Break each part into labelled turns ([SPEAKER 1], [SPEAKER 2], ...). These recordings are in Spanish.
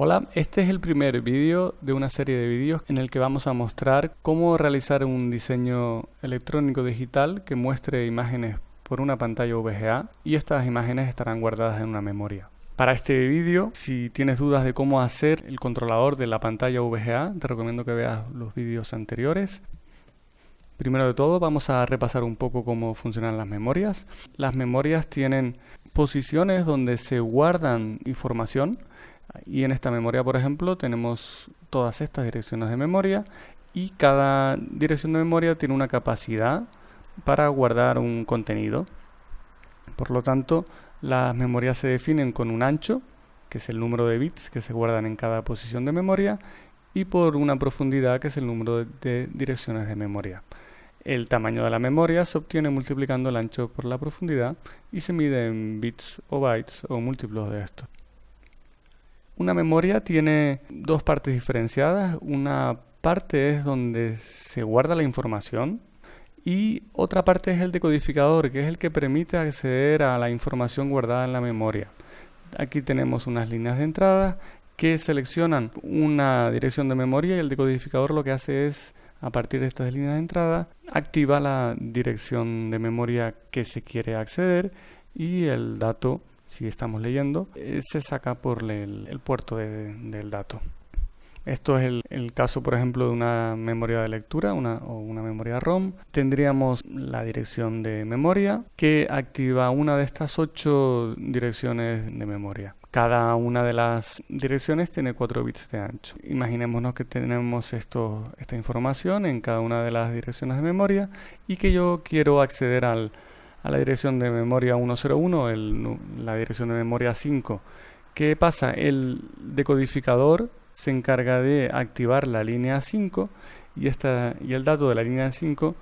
[SPEAKER 1] Hola, este es el primer vídeo de una serie de vídeos en el que vamos a mostrar cómo realizar un diseño electrónico digital que muestre imágenes por una pantalla VGA y estas imágenes estarán guardadas en una memoria. Para este vídeo, si tienes dudas de cómo hacer el controlador de la pantalla VGA, te recomiendo que veas los vídeos anteriores. Primero de todo vamos a repasar un poco cómo funcionan las memorias. Las memorias tienen posiciones donde se guardan información y en esta memoria, por ejemplo, tenemos todas estas direcciones de memoria y cada dirección de memoria tiene una capacidad para guardar un contenido. Por lo tanto, las memorias se definen con un ancho, que es el número de bits que se guardan en cada posición de memoria, y por una profundidad, que es el número de direcciones de memoria. El tamaño de la memoria se obtiene multiplicando el ancho por la profundidad y se mide en bits o bytes o múltiplos de esto. Una memoria tiene dos partes diferenciadas. Una parte es donde se guarda la información y otra parte es el decodificador, que es el que permite acceder a la información guardada en la memoria. Aquí tenemos unas líneas de entrada que seleccionan una dirección de memoria y el decodificador lo que hace es, a partir de estas líneas de entrada, activa la dirección de memoria que se quiere acceder y el dato si estamos leyendo, eh, se saca por el, puerto del dato. Esto es el, caso, por ejemplo, de una memoria de lectura o una memoria ROM. Tendríamos la dirección de memoria que activa una de estas ocho direcciones de memoria. Cada una de las direcciones tiene 4 bits de ancho. Imaginémonos que tenemos esta información en cada una de las direcciones de memoria y que yo quiero acceder al, a la dirección de memoria 101, la dirección de memoria 5. ¿Qué pasa? El decodificador se encarga de activar la línea 5 y, el dato de la línea 5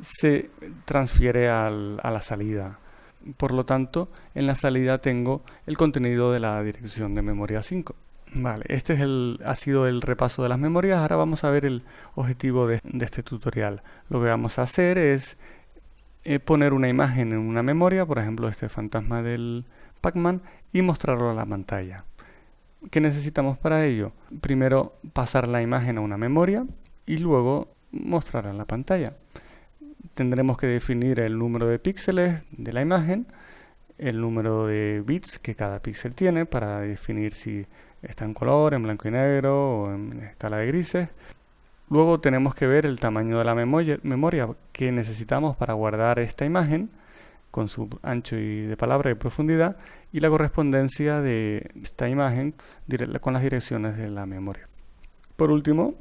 [SPEAKER 1] se transfiere a la salida. Por lo tanto, en la salida tengo el contenido de la dirección de memoria 5. Vale, este es el, ha sido el repaso de las memorias. Ahora vamos a ver el objetivo de este tutorial. Lo que vamos a hacer es eh, poner una imagen en una memoria, por ejemplo este fantasma del Pac-Man, y mostrarlo a la pantalla. ¿Qué necesitamos para ello? Primero pasar la imagen a una memoria y luego mostrarla en la pantalla. Tendremos que definir el número de píxeles de la imagen, el número de bits que cada píxel tiene para definir si está en color, en blanco y negro o en escala de grises, Luego tenemos que ver el tamaño de la memoria, que necesitamos para guardar esta imagen con su ancho y de palabra y profundidad y la correspondencia de esta imagen con las direcciones de la memoria. Por último,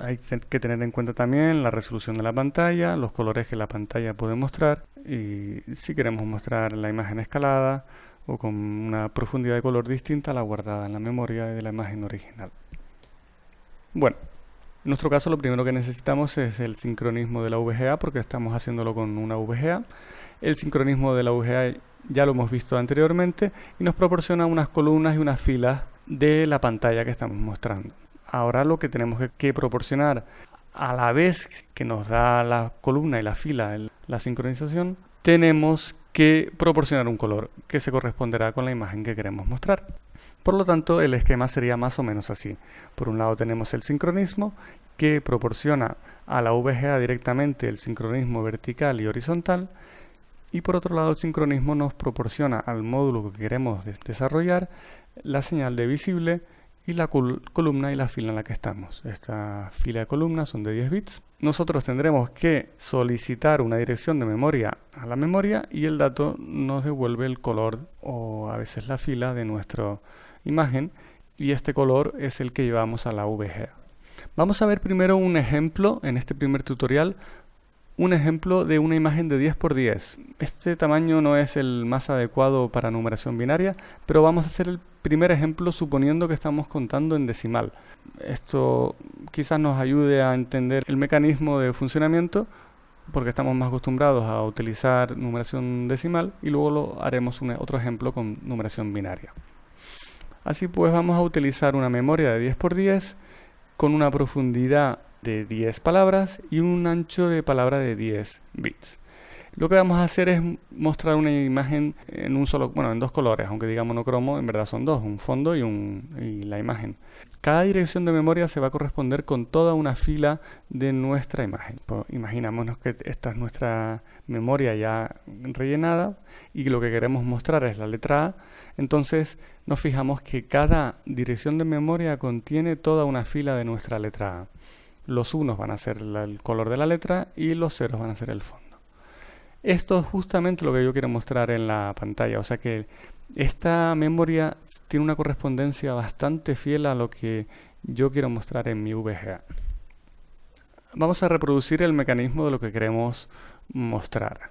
[SPEAKER 1] hay que tener en cuenta también la resolución de la pantalla, los colores que la pantalla puede mostrar y si queremos mostrar la imagen escalada o con una profundidad de color distinta a la guardada en la memoria de la imagen original. Bueno, en nuestro caso lo primero que necesitamos es el sincronismo de la VGA porque estamos haciéndolo con una VGA. El sincronismo de la VGA ya lo hemos visto anteriormente y nos proporciona unas columnas y unas filas de la pantalla que estamos mostrando. Ahora lo que tenemos que proporcionar a la vez que nos da la columna y la fila la sincronización, tenemos que proporcionar un color que se corresponderá con la imagen que queremos mostrar. Por lo tanto, el esquema sería más o menos así. Por un lado tenemos el sincronismo que proporciona a la VGA directamente el sincronismo vertical y horizontal y por otro lado el sincronismo nos proporciona al módulo que queremos desarrollar la señal de visible y la columna y la fila en la que estamos. Esta fila de columnas son de 10 bits. Nosotros tendremos que solicitar una dirección de memoria a la memoria y el dato nos devuelve el color o a veces la fila de nuestra imagen y este color es el que llevamos a la VGA. Vamos a ver primero un ejemplo en este primer tutorial un ejemplo de una imagen de 10x10. Este tamaño no es el más adecuado para numeración binaria, pero vamos a hacer el primer ejemplo suponiendo que estamos contando en decimal. Esto quizás nos ayude a entender el mecanismo de funcionamiento porque estamos más acostumbrados a utilizar numeración decimal y luego lo haremos un, otro ejemplo con numeración binaria. Así pues vamos a utilizar una memoria de 10x10 con una profundidad de 10 palabras y un ancho de palabra de 10 bits. Lo que vamos a hacer es mostrar una imagen en un solo, bueno, en dos colores, aunque digamos monocromo, en verdad son dos, un fondo y, un, y la imagen. Cada dirección de memoria se va a corresponder con toda una fila de nuestra imagen. Pues, imaginámonos que esta es nuestra memoria ya rellenada y lo que queremos mostrar es la letra A. Entonces nos fijamos que cada dirección de memoria contiene toda una fila de nuestra letra A. Los unos van a ser el color de la letra y los ceros van a ser el fondo. Esto es justamente lo que yo quiero mostrar en la pantalla, o sea que esta memoria tiene una correspondencia bastante fiel a lo que yo quiero mostrar en mi VGA. Vamos a reproducir el mecanismo de lo que queremos mostrar.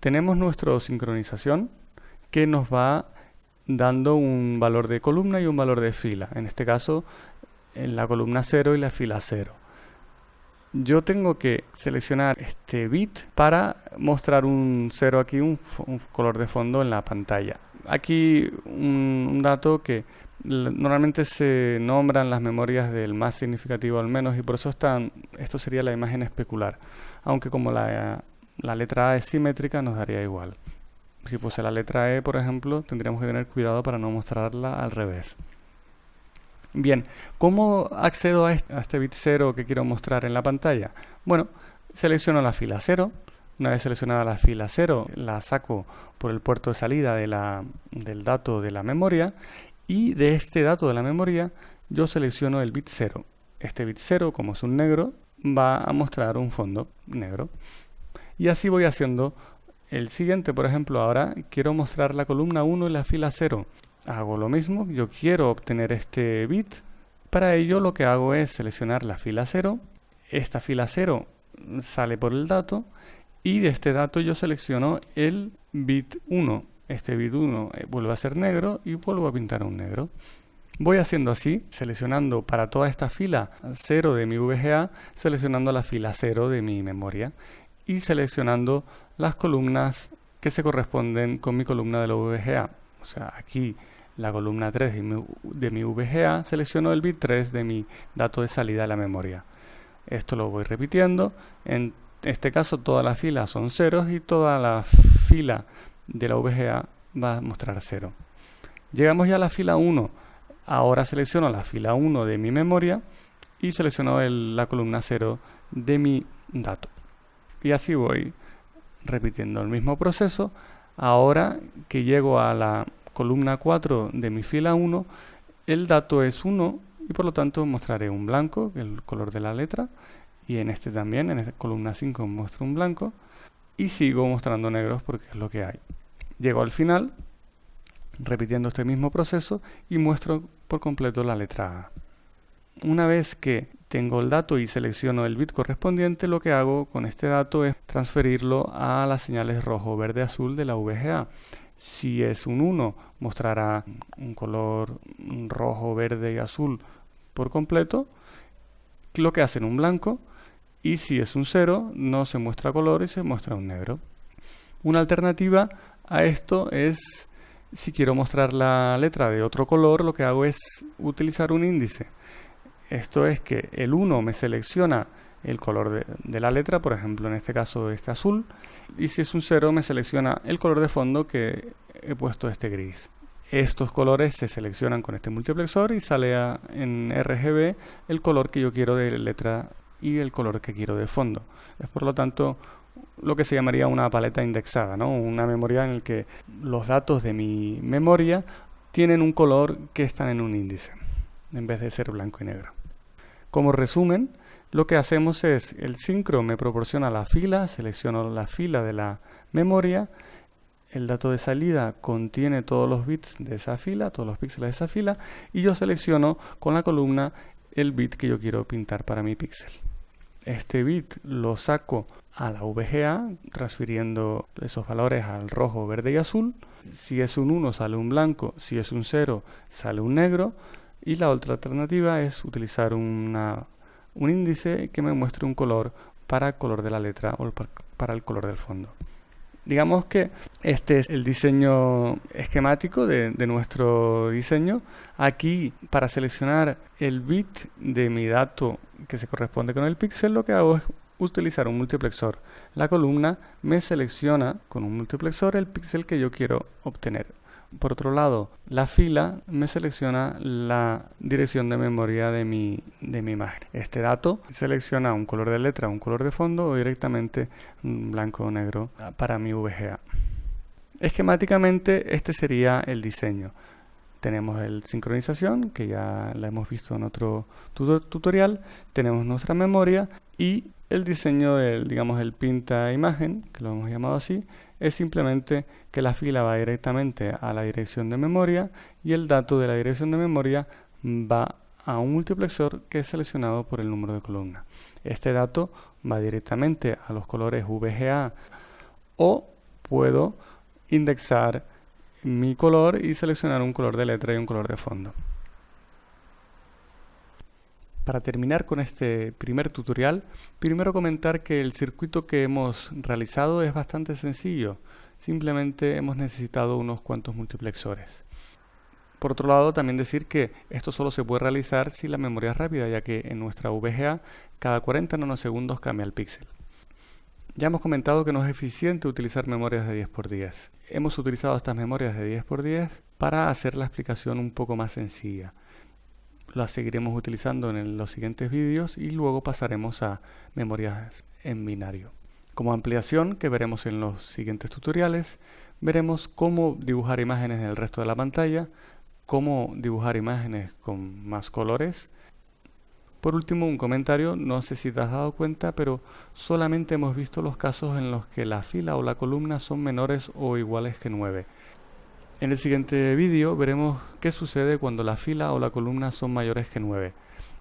[SPEAKER 1] Tenemos nuestra sincronización que nos va dando un valor de columna y un valor de fila. En este caso, en la columna 0 y la fila 0 yo tengo que seleccionar este bit para mostrar un 0 aquí, un, color de fondo en la pantalla. Aquí un, dato que normalmente se nombran las memorias del más significativo al menos y por eso están, esto sería la imagen especular, aunque como la, la letra A es simétrica nos daría igual. Si fuese la letra E, por ejemplo, tendríamos que tener cuidado para no mostrarla al revés. Bien, ¿cómo accedo a este, bit 0 que quiero mostrar en la pantalla? Bueno, selecciono la fila 0. Una vez seleccionada la fila 0, la saco por el puerto de salida del dato de la memoria y de este dato de la memoria yo selecciono el bit 0. Este bit 0, como es un negro, va a mostrar un fondo negro. Y así voy haciendo el siguiente, por ejemplo, ahora quiero mostrar la columna 1 y la fila 0 hago lo mismo, yo quiero obtener este bit, para ello lo que hago es seleccionar la fila 0, esta fila 0 sale por el dato y de este dato yo selecciono el bit 1. Este bit 1 eh, vuelve a ser negro y vuelvo a pintar un negro. Voy haciendo así, seleccionando para toda esta fila 0 de mi VGA, seleccionando la fila 0 de mi memoria y seleccionando las columnas que se corresponden con mi columna de la VGA. O sea, aquí la columna 3 de mi, VGA, selecciono el bit 3 de mi dato de salida de la memoria. Esto lo voy repitiendo. En este caso todas las filas son ceros y toda la fila de la VGA va a mostrar 0. Llegamos ya a la fila 1. Ahora selecciono la fila 1 de mi memoria y selecciono la columna 0 de mi dato. Y así voy repitiendo el mismo proceso. Ahora que llego a la columna 4 de mi fila 1, el dato es 1 y por lo tanto mostraré un blanco, el color de la letra, y en este también, en esta columna 5 muestro un blanco, y sigo mostrando negros porque es lo que hay. Llego al final, repitiendo este mismo proceso, y muestro por completo la letra A. Una vez que tengo el dato y selecciono el bit correspondiente, lo que hago con este dato es transferirlo a las señales rojo, verde, azul de la VGA. Si es un 1, mostrará un color rojo, verde y azul por completo, lo que hace en un blanco. Y si es un 0, no se muestra color y se muestra un negro. Una alternativa a esto es, si quiero mostrar la letra de otro color, lo que hago es utilizar un índice. Esto es que el 1 me selecciona el color de, la letra, por ejemplo en este caso este azul, y si es un 0 me selecciona el color de fondo que he puesto este gris. Estos colores se seleccionan con este multiplexor y sale en RGB el color que yo quiero de letra y el color que quiero de fondo. Es por lo tanto lo que se llamaría una paleta indexada, ¿no? una memoria en la que los datos de mi memoria tienen un color que están en un índice, en vez de ser blanco y negro. Como resumen, lo que hacemos es, el sincro me proporciona la fila, selecciono la fila de la memoria, el dato de salida contiene todos los bits de esa fila, todos los píxeles de esa fila, y yo selecciono con la columna el bit que yo quiero pintar para mi píxel. Este bit lo saco a la VGA, transfiriendo esos valores al rojo, verde y azul. Si es un 1 sale un blanco, si es un 0 sale un negro. Y la otra alternativa es utilizar un índice que me muestre un color para el color de la letra o para el color del fondo. Digamos que este es el diseño esquemático de, nuestro diseño. Aquí, para seleccionar el bit de mi dato que se corresponde con el píxel, lo que hago es utilizar un multiplexor. La columna me selecciona con un multiplexor el píxel que yo quiero obtener. Por otro lado, la fila me selecciona la dirección de memoria de mi, de mi imagen. Este dato selecciona un color de letra, un color de fondo o directamente blanco o negro para mi VGA. Esquemáticamente este sería el diseño. Tenemos el sincronización, que ya la hemos visto en otro tutorial. Tenemos nuestra memoria y el diseño del, digamos, el pinta imagen, que lo hemos llamado así, es simplemente que la fila va directamente a la dirección de memoria y el dato de la dirección de memoria va a un multiplexor que es seleccionado por el número de columna. Este dato va directamente a los colores VGA o puedo indexar mi color y seleccionar un color de letra y un color de fondo. Para terminar con este primer tutorial, primero comentar que el circuito que hemos realizado es bastante sencillo. Simplemente hemos necesitado unos cuantos multiplexores. Por otro lado, también decir que esto solo se puede realizar si la memoria es rápida, ya que en nuestra VGA cada 40 nanosegundos cambia el píxel. Ya hemos comentado que no es eficiente utilizar memorias de 10x10. Hemos utilizado estas memorias de 10x10 para hacer la explicación un poco más sencilla. Las seguiremos utilizando en los siguientes vídeos y luego pasaremos a memorias en binario. Como ampliación, que veremos en los siguientes tutoriales, veremos cómo dibujar imágenes en el resto de la pantalla, cómo dibujar imágenes con más colores, por último, un comentario, no sé si te has dado cuenta, pero solamente hemos visto los casos en los que la fila o la columna son menores o iguales que 9. En el siguiente vídeo veremos qué sucede cuando la fila o la columna son mayores que 9.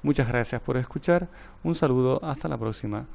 [SPEAKER 1] Muchas gracias por escuchar, un saludo, hasta la próxima.